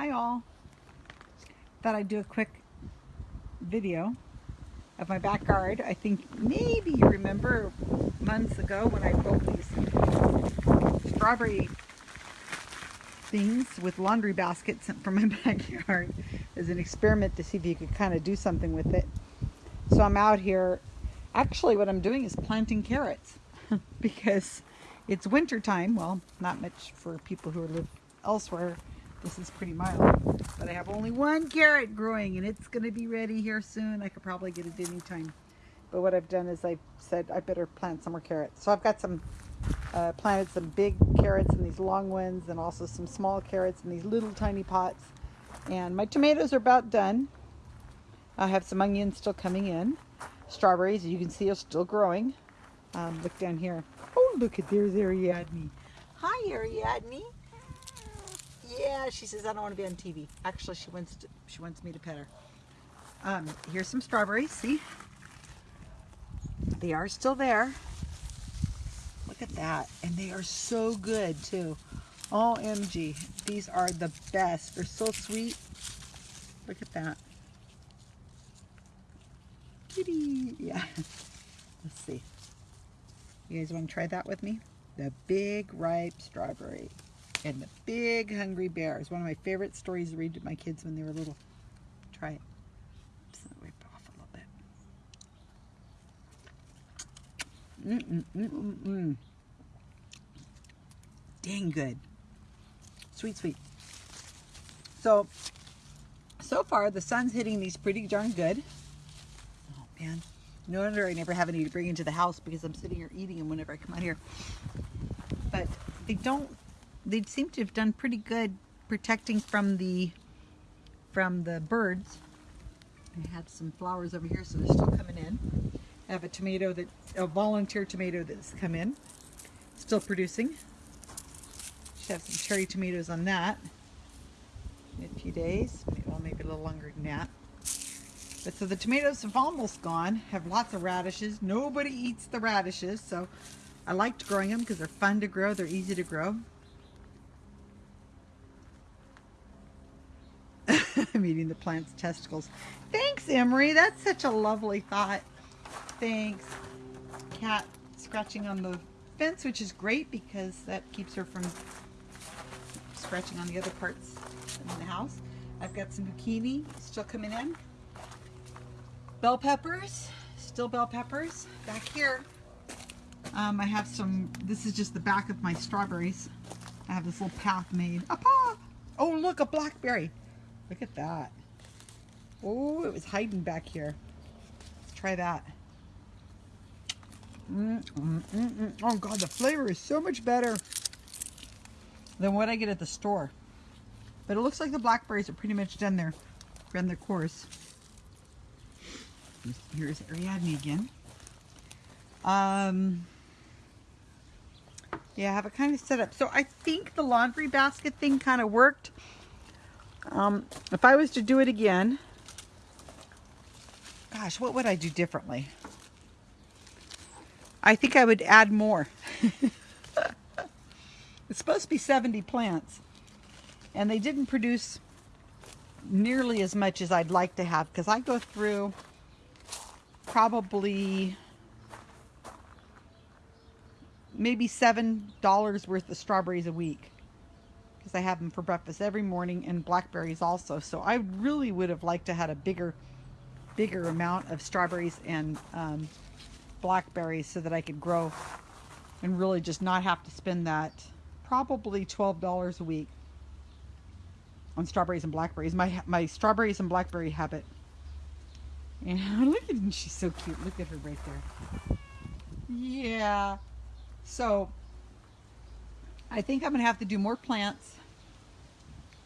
Hi all. Thought I'd do a quick video of my backyard. I think maybe you remember months ago when I built these strawberry things with laundry baskets from my backyard as an experiment to see if you could kind of do something with it. So I'm out here. Actually, what I'm doing is planting carrots because it's winter time. Well, not much for people who live elsewhere this is pretty mild. But I have only one carrot growing and it's going to be ready here soon. I could probably get it any time. But what I've done is I said I better plant some more carrots. So I've got some, uh, planted some big carrots in these long ones and also some small carrots in these little tiny pots. And my tomatoes are about done. I have some onions still coming in. Strawberries, you can see, are still growing. Um, look down here. Oh, look at there's Ariadne. Hi, Ariadne. Yeah, she says I don't want to be on TV. Actually, she wants to, she wants me to pet her. Um, here's some strawberries. See, they are still there. Look at that, and they are so good too. OMG, these are the best. They're so sweet. Look at that. Kitty, yeah. Let's see. You guys want to try that with me? The big ripe strawberry and the big hungry bear is one of my favorite stories to read to my kids when they were little. Try it. Just wipe off a little bit. Mm mm mm mm. Dang good. Sweet, sweet. So, so far the sun's hitting these pretty darn good. Oh man, no wonder I never have any to bring into the house because I'm sitting here eating them whenever I come out here. But they don't they seem to have done pretty good protecting from the from the birds. I have some flowers over here, so they're still coming in. I have a tomato that a volunteer tomato that's come in, still producing. Should have some cherry tomatoes on that in a few days, well maybe a little longer than that. But so the tomatoes have almost gone. Have lots of radishes. Nobody eats the radishes, so I liked growing them because they're fun to grow. They're easy to grow. I'm eating the plant's testicles. Thanks, Emery. That's such a lovely thought. Thanks. Cat scratching on the fence, which is great because that keeps her from scratching on the other parts of the house. I've got some zucchini still coming in. Bell peppers, still bell peppers. Back here, um, I have some, this is just the back of my strawberries. I have this little path made. Oh, look, a blackberry. Look at that. Oh, it was hiding back here. Let's try that. Mm, mm, mm, mm, oh God, the flavor is so much better than what I get at the store. But it looks like the blackberries are pretty much done their, run their course. Here's Ariadne again. Um, yeah, I have it kind of set up. So I think the laundry basket thing kind of worked. Um, if I was to do it again, gosh, what would I do differently? I think I would add more. it's supposed to be 70 plants. And they didn't produce nearly as much as I'd like to have because I go through probably maybe $7 worth of strawberries a week because I have them for breakfast every morning and blackberries also. So I really would have liked to had a bigger, bigger amount of strawberries and um, blackberries so that I could grow and really just not have to spend that probably $12 a week on strawberries and blackberries. My, my strawberries and blackberry habit. And look at her, she's so cute. Look at her right there. Yeah. So I think I'm going to have to do more plants.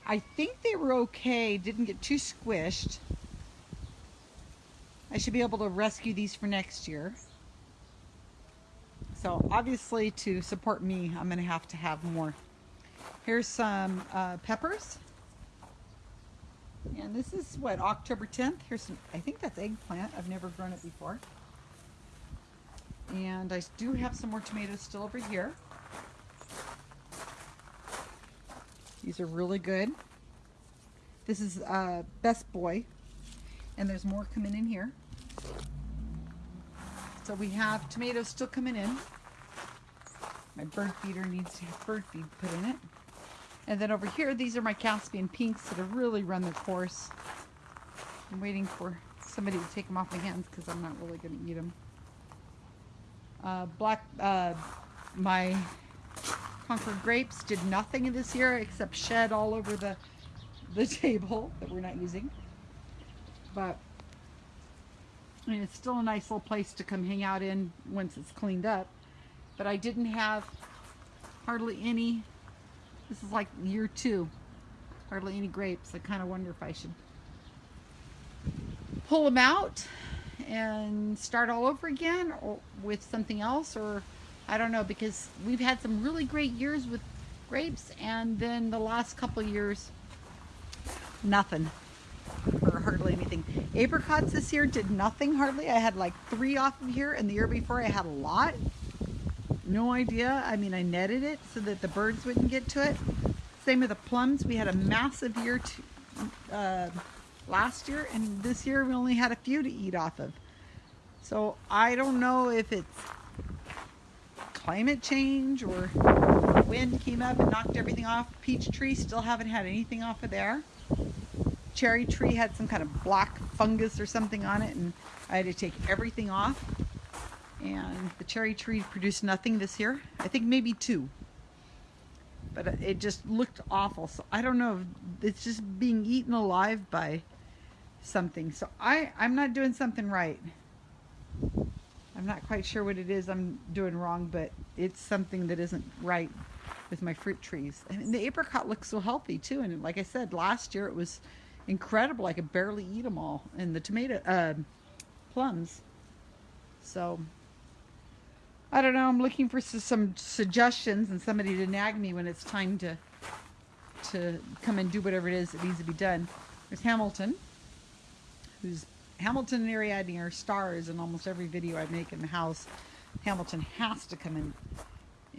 I think they were okay, didn't get too squished. I should be able to rescue these for next year. So obviously to support me, I'm going to have to have more. Here's some uh, peppers. And this is what, October 10th? Here's some, I think that's eggplant. I've never grown it before. And I do have some more tomatoes still over here. These are really good. This is uh, Best Boy. And there's more coming in here. So we have tomatoes still coming in. My bird feeder needs to have bird feed put in it. And then over here, these are my Caspian pinks that have really run their course. I'm waiting for somebody to take them off my hands because I'm not really going to eat them. Uh, black, uh, my Concord grapes did nothing this year except shed all over the, the table that we're not using. But I mean, it's still a nice little place to come hang out in once it's cleaned up. But I didn't have hardly any, this is like year two, hardly any grapes. I kind of wonder if I should pull them out and start all over again or with something else or I don't know because we've had some really great years with grapes and then the last couple years nothing or hardly anything. Apricots this year did nothing hardly. I had like three off of here and the year before I had a lot. No idea. I mean I netted it so that the birds wouldn't get to it. Same with the plums. We had a massive year to, uh, last year and this year we only had a few to eat off of. So I don't know if it's climate change or wind came up and knocked everything off. Peach tree still haven't had anything off of there. Cherry tree had some kind of black fungus or something on it and I had to take everything off. And the cherry tree produced nothing this year. I think maybe two. But it just looked awful. So I don't know. It's just being eaten alive by something. So I, I'm not doing something right. I'm not quite sure what it is I'm doing wrong, but it's something that isn't right with my fruit trees. And the apricot looks so healthy too. And like I said, last year it was incredible. I could barely eat them all. And the tomato, uh, plums. So I don't know. I'm looking for some suggestions and somebody to nag me when it's time to to come and do whatever it is that needs to be done. There's Hamilton who's Hamilton and Ariadne are stars in almost every video I make in the house. Hamilton has to come and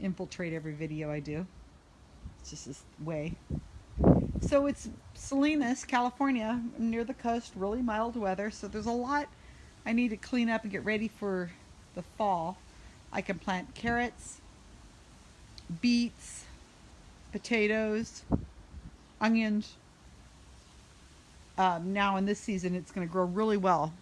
infiltrate every video I do. It's just this way. So it's Salinas, California, near the coast, really mild weather. So there's a lot I need to clean up and get ready for the fall. I can plant carrots, beets, potatoes, onions, um, now in this season it's going to grow really well.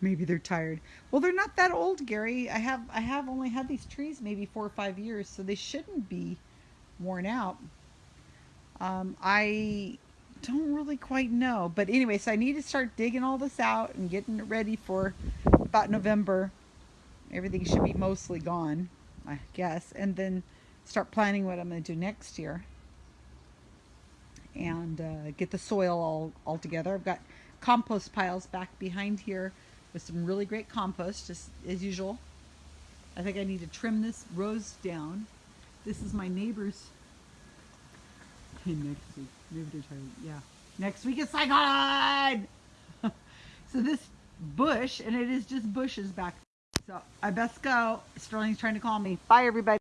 Maybe they're tired. Well, they're not that old, Gary. I have I have only had these trees maybe four or five years, so they shouldn't be worn out. Um, I don't really quite know, but anyway, so I need to start digging all this out and getting it ready for about November. Everything should be mostly gone, I guess, and then start planning what I'm going to do next year and uh, get the soil all, all together. I've got compost piles back behind here with some really great compost, just as usual. I think I need to trim this rose down. This is my neighbor's. next week, maybe they're. Yeah, next week is Saigon. so this bush, and it is just bushes back. So I best go. Sterling's trying to call me. Bye, everybody.